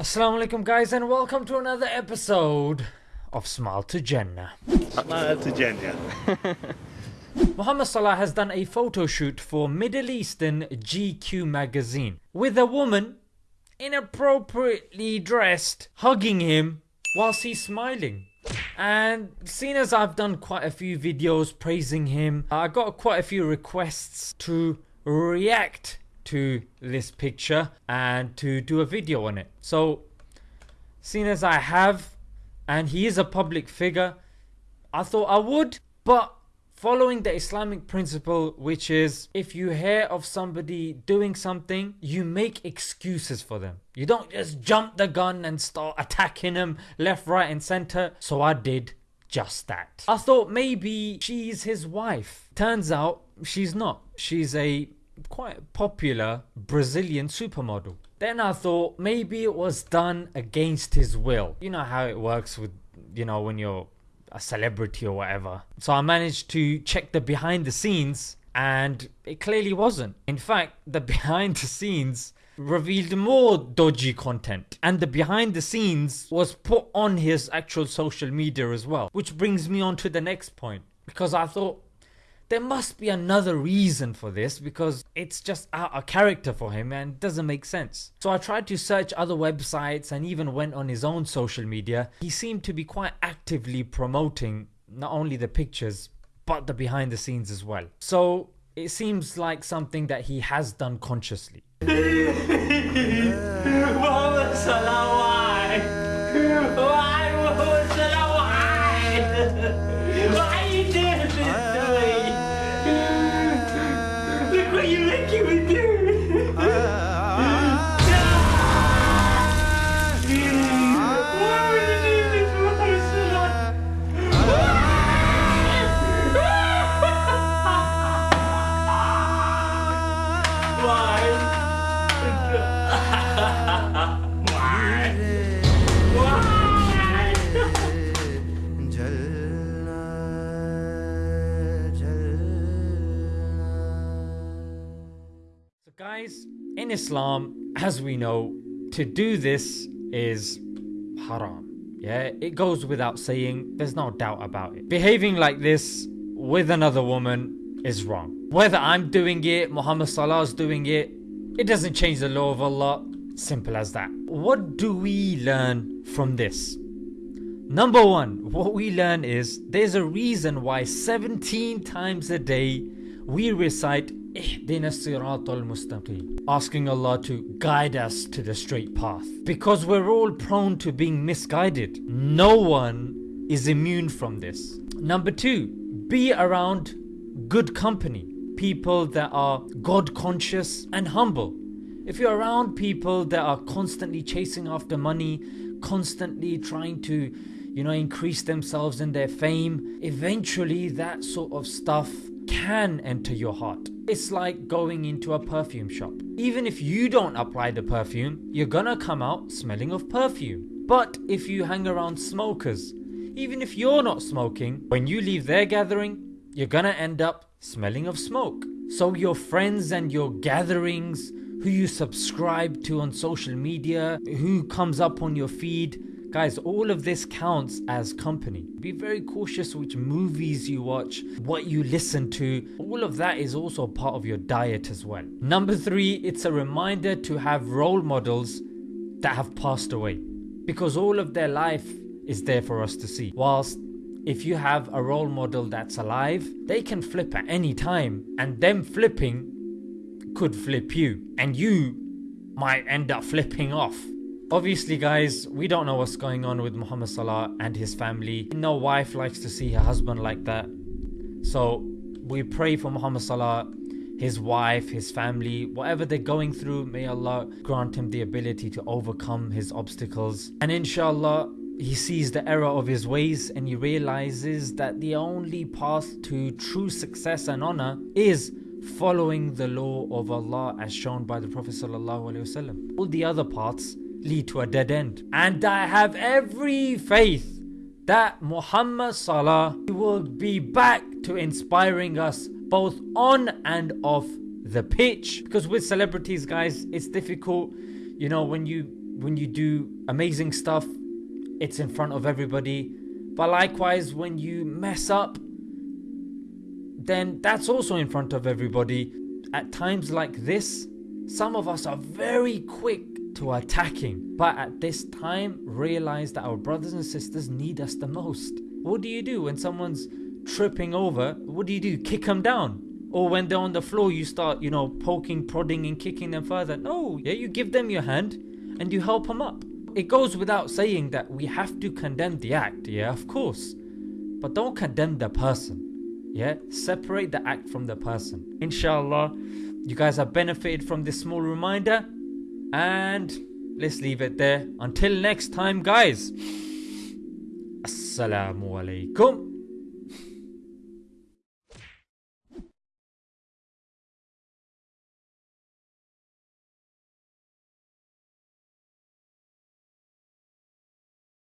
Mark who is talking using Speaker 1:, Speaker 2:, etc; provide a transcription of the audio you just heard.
Speaker 1: Assalamu alaikum guys and welcome to another episode of Smile to Jannah.
Speaker 2: Smile to Jannah.
Speaker 1: Muhammad Salah has done a photo shoot for Middle Eastern GQ magazine with a woman inappropriately dressed hugging him whilst he's smiling. And seeing as I've done quite a few videos praising him, I got quite a few requests to react to this picture and to do a video on it. So, seeing as I have, and he is a public figure, I thought I would, but following the Islamic principle, which is if you hear of somebody doing something, you make excuses for them. You don't just jump the gun and start attacking them left, right, and center. So I did just that. I thought maybe she's his wife. Turns out she's not. She's a quite popular Brazilian supermodel. Then I thought maybe it was done against his will. You know how it works with, you know, when you're a celebrity or whatever. So I managed to check the behind the scenes and it clearly wasn't. In fact, the behind the scenes revealed more dodgy content and the behind the scenes was put on his actual social media as well. Which brings me on to the next point because I thought there must be another reason for this because it's just out of character for him and doesn't make sense. So I tried to search other websites and even went on his own social media. He seemed to be quite actively promoting not only the pictures but the behind the scenes as well. So it seems like something that he has done consciously. So in Islam, as we know, to do this is haram. Yeah, it goes without saying, there's no doubt about it. Behaving like this with another woman is wrong. Whether I'm doing it, Muhammad Salah's doing it, it doesn't change the law of Allah. Simple as that. What do we learn from this? Number one, what we learn is there's a reason why 17 times a day we recite Ihdina Siratal Mustaqim, asking Allah to guide us to the straight path. Because we're all prone to being misguided. No one is immune from this. Number two, be around good company, people that are God conscious and humble. If you're around people that are constantly chasing after money, constantly trying to, you know, increase themselves in their fame, eventually that sort of stuff can enter your heart. It's like going into a perfume shop. Even if you don't apply the perfume, you're gonna come out smelling of perfume. But if you hang around smokers, even if you're not smoking, when you leave their gathering, you're gonna end up smelling of smoke. So your friends and your gatherings, who you subscribe to on social media, who comes up on your feed, Guys, all of this counts as company. Be very cautious which movies you watch, what you listen to. All of that is also part of your diet as well. Number three, it's a reminder to have role models that have passed away because all of their life is there for us to see. Whilst if you have a role model that's alive, they can flip at any time, and them flipping could flip you, and you might end up flipping off. Obviously guys, we don't know what's going on with Muhammad Salah and his family. No wife likes to see her husband like that. So we pray for Muhammad Salah, his wife, his family, whatever they're going through, may Allah grant him the ability to overcome his obstacles. And inshallah, he sees the error of his ways and he realizes that the only path to true success and honor is following the law of Allah as shown by the Prophet ﷺ. All the other paths lead to a dead end. And I have every faith that Muhammad Salah will be back to inspiring us both on and off the pitch. Because with celebrities, guys, it's difficult, you know, when you when you do amazing stuff, it's in front of everybody. But likewise, when you mess up, then that's also in front of everybody. At times like this, some of us are very quick to attacking, but at this time, realize that our brothers and sisters need us the most. What do you do when someone's tripping over? What do you do? Kick them down? Or when they're on the floor, you start, you know, poking, prodding, and kicking them further? No, yeah, you give them your hand and you help them up. It goes without saying that we have to condemn the act, yeah, of course. But don't condemn the person. Yeah, separate the act from the person. Inshallah, you guys have benefited from this small reminder. And let's leave it there. Until next time, guys. Assalamu alaikum.